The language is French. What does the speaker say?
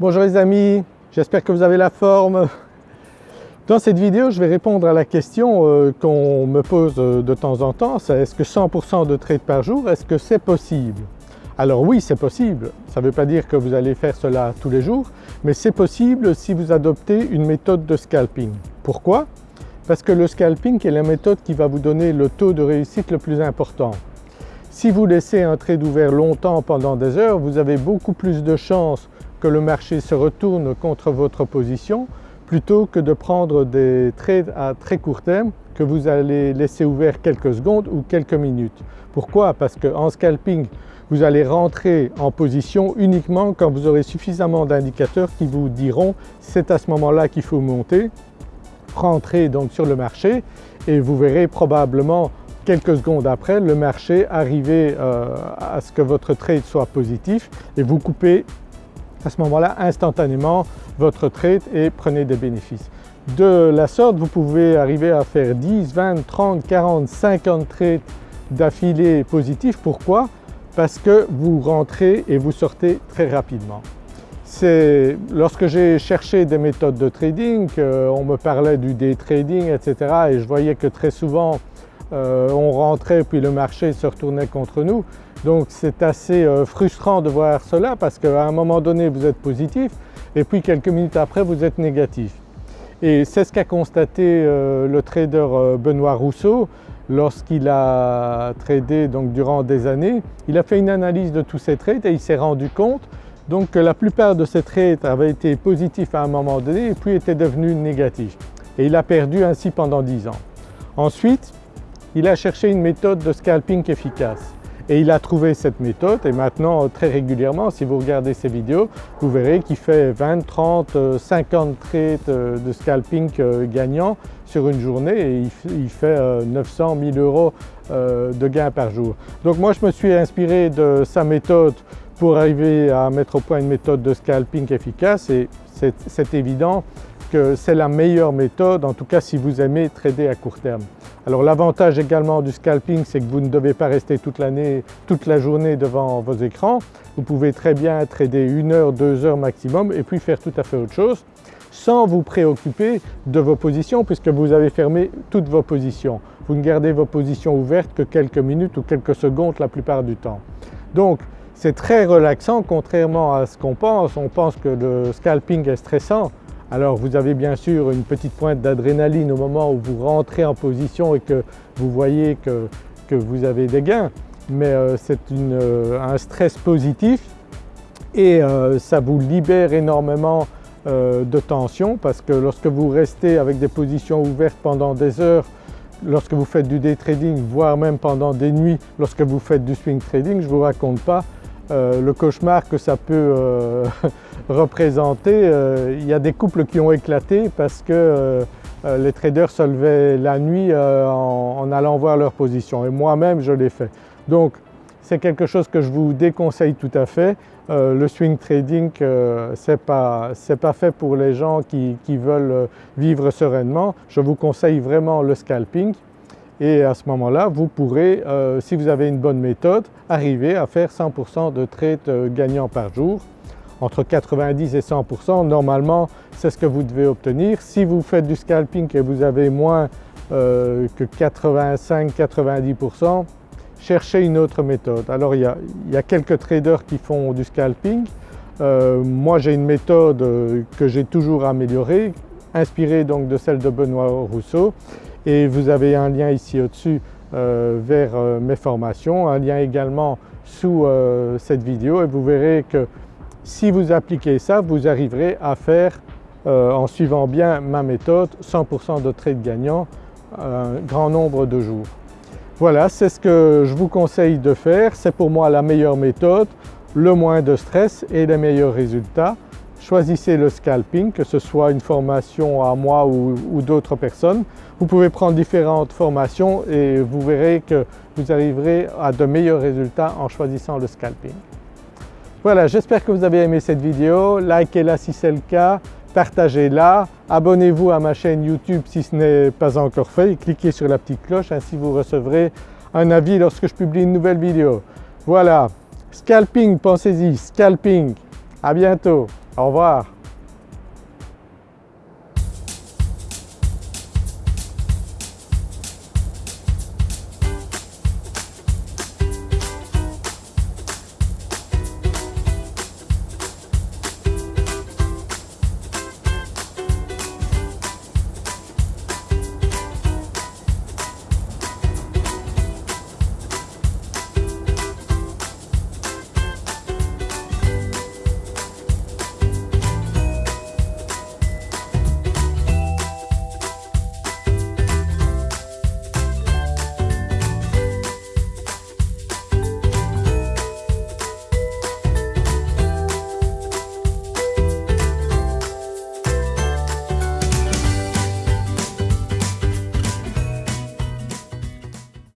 Bonjour les amis, j'espère que vous avez la forme. Dans cette vidéo je vais répondre à la question euh, qu'on me pose euh, de temps en temps, est-ce que 100% de trades par jour, est-ce que c'est possible? Alors oui c'est possible, ça ne veut pas dire que vous allez faire cela tous les jours, mais c'est possible si vous adoptez une méthode de scalping. Pourquoi? Parce que le scalping est la méthode qui va vous donner le taux de réussite le plus important. Si vous laissez un trade ouvert longtemps pendant des heures, vous avez beaucoup plus de chances que le marché se retourne contre votre position plutôt que de prendre des trades à très court terme que vous allez laisser ouvert quelques secondes ou quelques minutes. Pourquoi? Parce qu'en scalping vous allez rentrer en position uniquement quand vous aurez suffisamment d'indicateurs qui vous diront c'est à ce moment-là qu'il faut monter, rentrer donc sur le marché et vous verrez probablement quelques secondes après le marché arriver euh, à ce que votre trade soit positif et vous coupez à ce moment-là instantanément votre trade et prenez des bénéfices. De la sorte vous pouvez arriver à faire 10, 20, 30, 40, 50 trades d'affilée positifs. Pourquoi? Parce que vous rentrez et vous sortez très rapidement. Lorsque j'ai cherché des méthodes de trading, on me parlait du day trading etc. et je voyais que très souvent euh, on rentrait puis le marché se retournait contre nous. Donc c'est assez euh, frustrant de voir cela parce qu'à un moment donné vous êtes positif et puis quelques minutes après vous êtes négatif. Et c'est ce qu'a constaté euh, le trader Benoît Rousseau lorsqu'il a tradé donc durant des années. Il a fait une analyse de tous ses trades et il s'est rendu compte donc que la plupart de ses trades avaient été positifs à un moment donné et puis étaient devenus négatifs. Et il a perdu ainsi pendant 10 ans. Ensuite, il a cherché une méthode de scalping efficace. Et il a trouvé cette méthode et maintenant très régulièrement si vous regardez ses vidéos vous verrez qu'il fait 20, 30, 50 trades euh, de scalping euh, gagnants sur une journée et il fait 900 euh, 000 euros de gains par jour. Donc moi je me suis inspiré de sa méthode pour arriver à mettre au point une méthode de scalping efficace et c'est évident c'est la meilleure méthode en tout cas si vous aimez trader à court terme. Alors l'avantage également du scalping c'est que vous ne devez pas rester toute l'année, toute la journée devant vos écrans. Vous pouvez très bien trader une heure, deux heures maximum et puis faire tout à fait autre chose sans vous préoccuper de vos positions puisque vous avez fermé toutes vos positions. Vous ne gardez vos positions ouvertes que quelques minutes ou quelques secondes la plupart du temps. Donc c'est très relaxant contrairement à ce qu'on pense. On pense que le scalping est stressant alors vous avez bien sûr une petite pointe d'adrénaline au moment où vous rentrez en position et que vous voyez que, vous avez des gains, mais euh, c'est euh, un stress positif et euh, ça vous libère énormément de tension parce que lorsque vous restez avec des positions ouvertes pendant des heures, lorsque vous faites du day trading, voire même pendant des nuits lorsque vous faites du swing trading, je ne vous raconte pas le cauchemar que ça peut représenté, euh, il y a des couples qui ont éclaté parce que euh, euh, les traders se levaient la nuit en, allant voir leur position et moi-même je l'ai fait. Donc c'est quelque chose que je vous déconseille tout à fait. le swing trading ce n'est pas, fait pour les gens qui, veulent vivre sereinement. Je vous conseille vraiment le scalping et à ce moment-là vous pourrez, si vous avez une bonne méthode, arriver à faire 100% de trades gagnants par jour entre 90 et 100%, normalement c'est ce que vous devez obtenir. Si vous faites du scalping et vous avez moins euh, que 85-90%, cherchez une autre méthode. Alors il y, a, quelques traders qui font du scalping. Euh, moi j'ai une méthode euh, que j'ai toujours améliorée, inspirée donc de celle de Benoît Rousseau et vous avez un lien ici au-dessus vers mes formations, un lien également sous cette vidéo et vous verrez que si vous appliquez ça, vous arriverez à faire, euh, en suivant bien ma méthode, 100% de trades gagnants un grand nombre de jours. Voilà, c'est ce que je vous conseille de faire, c'est pour moi la meilleure méthode, le moins de stress et les meilleurs résultats. Choisissez le scalping, que ce soit une formation à moi ou, d'autres personnes. Vous pouvez prendre différentes formations et vous verrez que vous arriverez à de meilleurs résultats en choisissant le scalping. Voilà, j'espère que vous avez aimé cette vidéo, likez-la si c'est le cas, partagez-la, abonnez-vous à ma chaîne YouTube si ce n'est pas encore fait. Cliquez sur la petite cloche, ainsi vous recevrez un avis lorsque je publie une nouvelle vidéo. Voilà, scalping, pensez-y, scalping, à bientôt Au revoir.